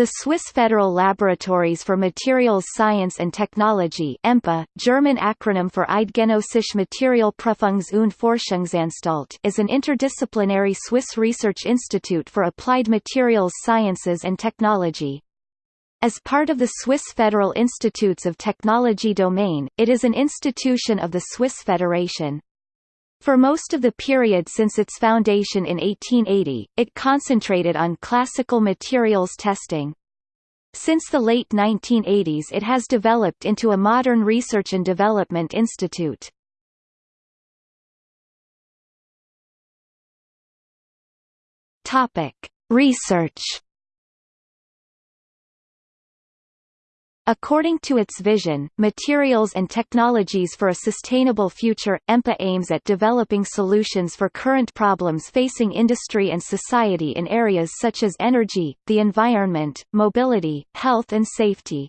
The Swiss Federal Laboratories for Materials Science and Technology EMPA, German acronym for Eidgenössische Materialprüfungs- und Forschungsanstalt is an interdisciplinary Swiss research institute for applied materials sciences and technology. As part of the Swiss Federal Institutes of Technology domain, it is an institution of the Swiss Federation. For most of the period since its foundation in 1880, it concentrated on classical materials testing. Since the late 1980s it has developed into a modern research and development institute. Research According to its vision, Materials and Technologies for a Sustainable Future, EMPA aims at developing solutions for current problems facing industry and society in areas such as energy, the environment, mobility, health and safety.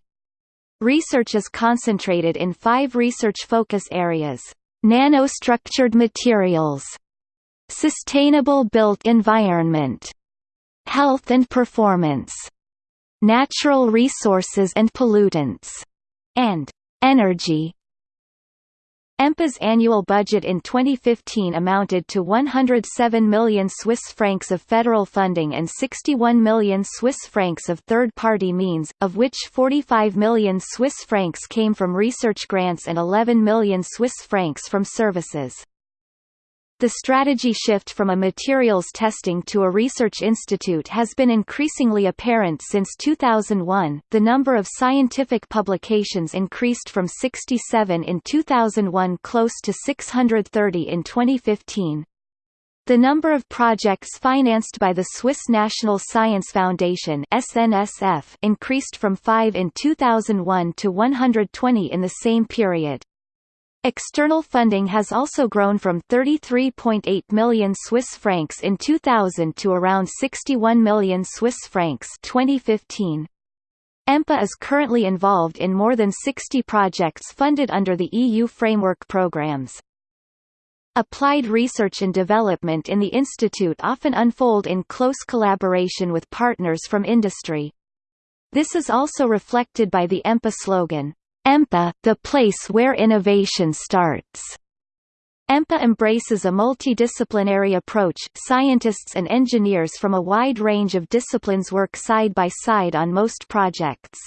Research is concentrated in five research focus areas. Nanostructured materials Sustainable built environment Health and performance natural resources and pollutants, and energy. EMPA's annual budget in 2015 amounted to 107 million Swiss francs of federal funding and 61 million Swiss francs of third-party means, of which 45 million Swiss francs came from research grants and 11 million Swiss francs from services. The strategy shift from a materials testing to a research institute has been increasingly apparent since 2001. The number of scientific publications increased from 67 in 2001 close to 630 in 2015. The number of projects financed by the Swiss National Science Foundation (SNSF) increased from 5 in 2001 to 120 in the same period. External funding has also grown from 33.8 million Swiss francs in 2000 to around 61 million Swiss francs 2015. EMPA is currently involved in more than 60 projects funded under the EU framework programs. Applied research and development in the institute often unfold in close collaboration with partners from industry. This is also reflected by the EMPA slogan, EMPA, the place where innovation starts. EMPA embraces a multidisciplinary approach scientists and engineers from a wide range of disciplines work side by side on most projects.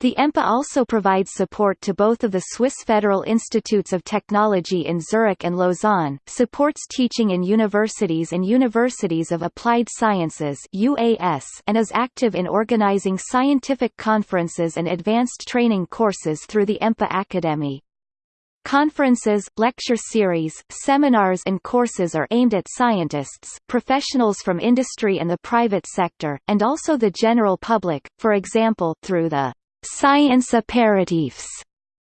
The EMPA also provides support to both of the Swiss Federal Institutes of Technology in Zurich and Lausanne, supports teaching in universities and Universities of Applied Sciences UAS, and is active in organizing scientific conferences and advanced training courses through the EMPA Academy. Conferences, lecture series, seminars and courses are aimed at scientists, professionals from industry and the private sector, and also the general public, for example, through the Science aperitifs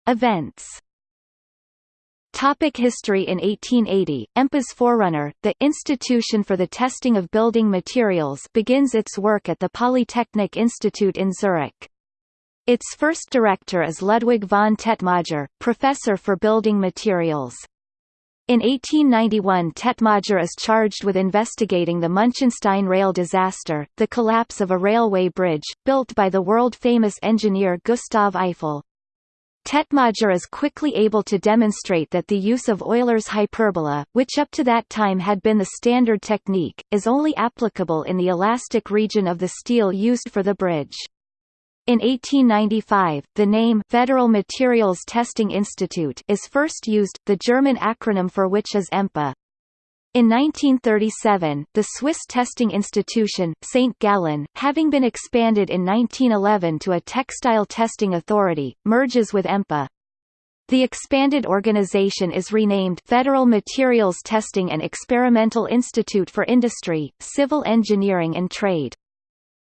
events. Topic history In 1880, EMPA's forerunner, the Institution for the Testing of Building Materials begins its work at the Polytechnic Institute in Zurich. Its first director is Ludwig von Tetmajer, professor for building materials. In 1891 Tetmajer is charged with investigating the Munchenstein rail disaster, the collapse of a railway bridge, built by the world-famous engineer Gustave Eiffel. Tetmajer is quickly able to demonstrate that the use of Euler's hyperbola, which up to that time had been the standard technique, is only applicable in the elastic region of the steel used for the bridge. In 1895, the name Federal Materials Testing Institute is first used, the German acronym for which is EMPA. In 1937, the Swiss testing institution, St. Gallen, having been expanded in 1911 to a textile testing authority, merges with EMPA. The expanded organization is renamed Federal Materials Testing and Experimental Institute for Industry, Civil Engineering and Trade.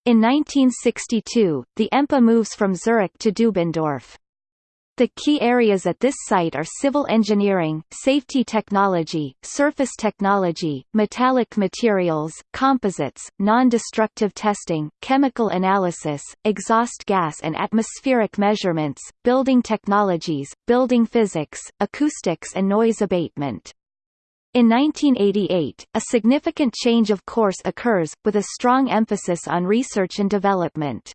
In 1962, the EMPA moves from Zurich to Dubendorf. The key areas at this site are civil engineering, safety technology, surface technology, metallic materials, composites, non-destructive testing, chemical analysis, exhaust gas and atmospheric measurements, building technologies, building physics, acoustics and noise abatement. In 1988, a significant change of course occurs, with a strong emphasis on research and development.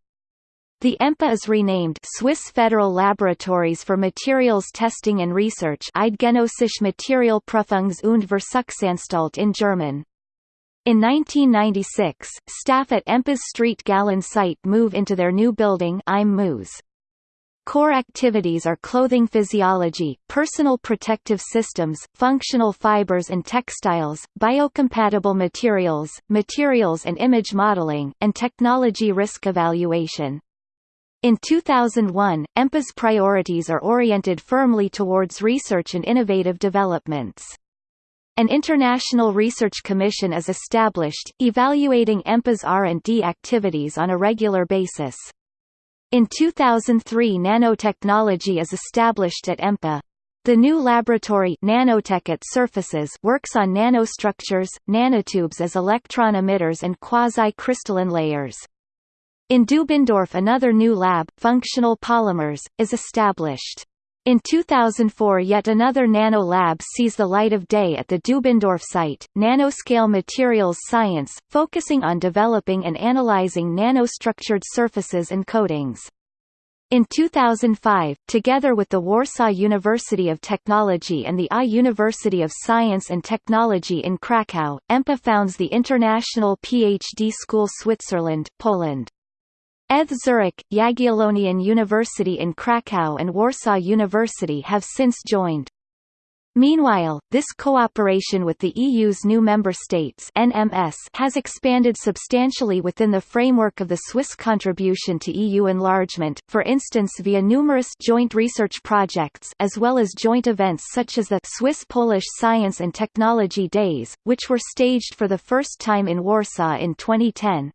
The EMPA is renamed Swiss Federal Laboratories for Materials Testing and Research Eidgenössische Materialprüfungs- und Versuchsanstalt in German. In 1996, staff at EMPA's Street Gallen site move into their new building IM. Core activities are clothing physiology, personal protective systems, functional fibers and textiles, biocompatible materials, materials and image modeling, and technology risk evaluation. In 2001, EMPA's priorities are oriented firmly towards research and innovative developments. An international research commission is established, evaluating EMPA's R&D activities on a regular basis. In 2003 nanotechnology is established at EMPA. The new laboratory Nanotech at Surfaces works on nanostructures, nanotubes as electron emitters and quasi-crystalline layers. In Dubendorf another new lab, Functional Polymers, is established. In 2004 yet another nano lab sees the light of day at the Dubendorf site, Nanoscale Materials Science, focusing on developing and analyzing nanostructured surfaces and coatings. In 2005, together with the Warsaw University of Technology and the I University of Science and Technology in Kraków, EMPA founds the International PhD School Switzerland, Poland. ETH Zurich, Jagiellonian University in Krakow and Warsaw University have since joined. Meanwhile, this cooperation with the EU's new member states NMS has expanded substantially within the framework of the Swiss contribution to EU enlargement, for instance via numerous joint research projects as well as joint events such as the Swiss-Polish Science and Technology Days, which were staged for the first time in Warsaw in 2010.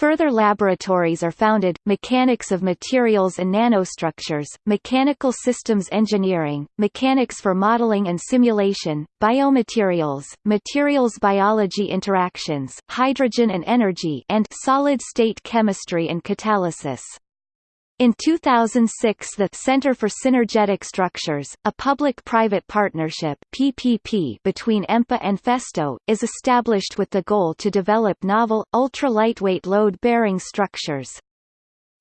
Further laboratories are founded, mechanics of materials and nanostructures, mechanical systems engineering, mechanics for modeling and simulation, biomaterials, materials biology interactions, hydrogen and energy and solid-state chemistry and catalysis. In 2006 the Center for Synergetic Structures, a public-private partnership PPP between EMPA and Festo, is established with the goal to develop novel, ultra-lightweight load-bearing structures.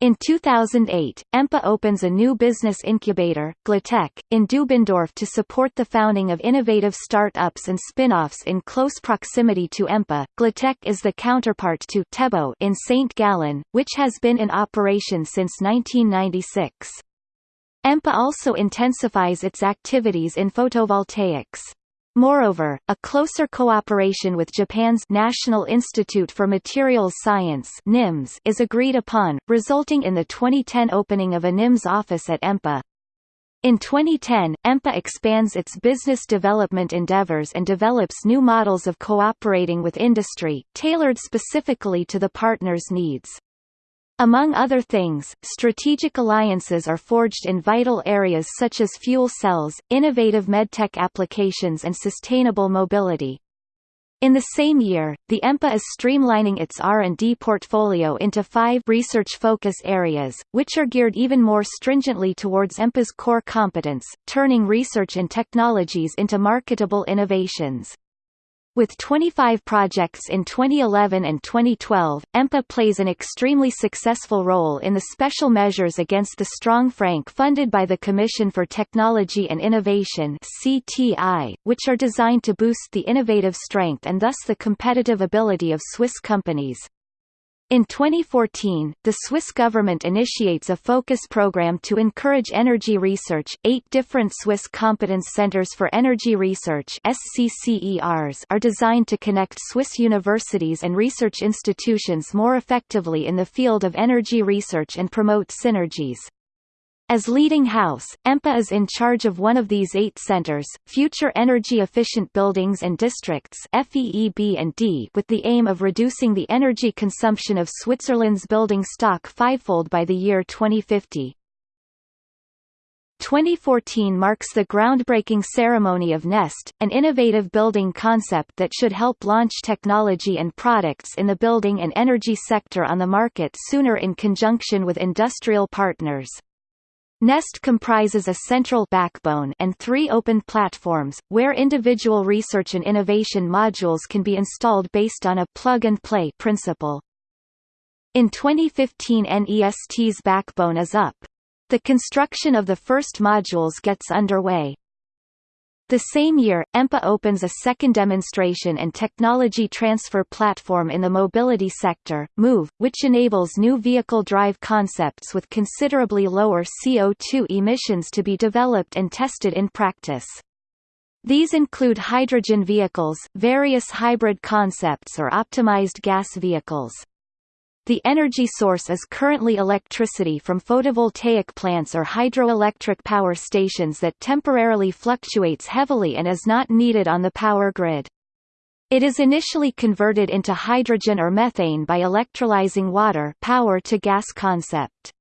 In 2008, EMPA opens a new business incubator, glaTec, in Dubendorf to support the founding of innovative start-ups and spin-offs in close proximity to EMPA. glaTec is the counterpart to Tebo in St. Gallen, which has been in operation since 1996. EMPA also intensifies its activities in photovoltaics. Moreover, a closer cooperation with Japan's National Institute for Materials Science NIMS is agreed upon, resulting in the 2010 opening of a NIMS office at EMPA. In 2010, EMPA expands its business development endeavors and develops new models of cooperating with industry, tailored specifically to the partner's needs. Among other things, strategic alliances are forged in vital areas such as fuel cells, innovative medtech applications and sustainable mobility. In the same year, the EMPA is streamlining its R&D portfolio into five research focus areas, which are geared even more stringently towards EMPA's core competence, turning research and technologies into marketable innovations. With 25 projects in 2011 and 2012, EMPA plays an extremely successful role in the special measures against the strong franc funded by the Commission for Technology and Innovation CTI, which are designed to boost the innovative strength and thus the competitive ability of Swiss companies. In 2014, the Swiss government initiates a focus program to encourage energy research. Eight different Swiss competence centers for energy research (SCCERs) are designed to connect Swiss universities and research institutions more effectively in the field of energy research and promote synergies. As leading house, EMPA is in charge of one of these eight centers, Future Energy Efficient Buildings and Districts FEEB and D, with the aim of reducing the energy consumption of Switzerland's building stock fivefold by the year 2050. 2014 marks the groundbreaking ceremony of NEST, an innovative building concept that should help launch technology and products in the building and energy sector on the market sooner in conjunction with industrial partners. NEST comprises a central backbone and three open platforms, where individual research and innovation modules can be installed based on a plug-and-play principle. In 2015 NEST's backbone is up. The construction of the first modules gets underway. The same year, EMPA opens a second demonstration and technology transfer platform in the mobility sector, MOVE, which enables new vehicle drive concepts with considerably lower CO2 emissions to be developed and tested in practice. These include hydrogen vehicles, various hybrid concepts or optimized gas vehicles. The energy source is currently electricity from photovoltaic plants or hydroelectric power stations that temporarily fluctuates heavily and is not needed on the power grid. It is initially converted into hydrogen or methane by electrolyzing water power to gas concept.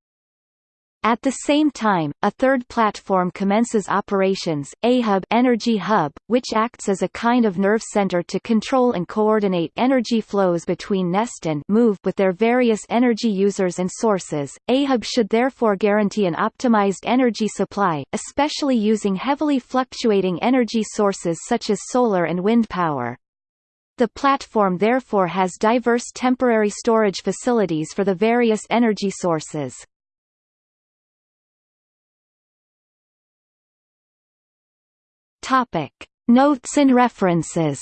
At the same time, a third platform commences operations, AHUB Energy Hub, which acts as a kind of nerve center to control and coordinate energy flows between Nest and Move with their various energy users and sources. A-Hub should therefore guarantee an optimized energy supply, especially using heavily fluctuating energy sources such as solar and wind power. The platform therefore has diverse temporary storage facilities for the various energy sources. Topic: Notes and references.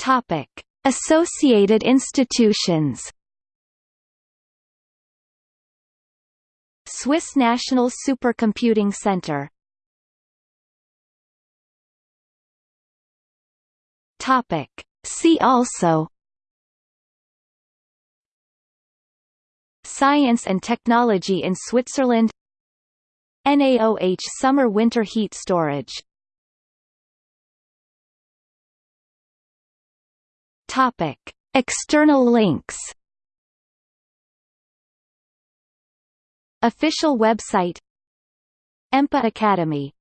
Topic: Associated institutions. Swiss National Supercomputing Center. Topic: See also Science and Technology in Switzerland. NAOH Summer-Winter Heat Storage. Topic. External links. Official website. EMPA Academy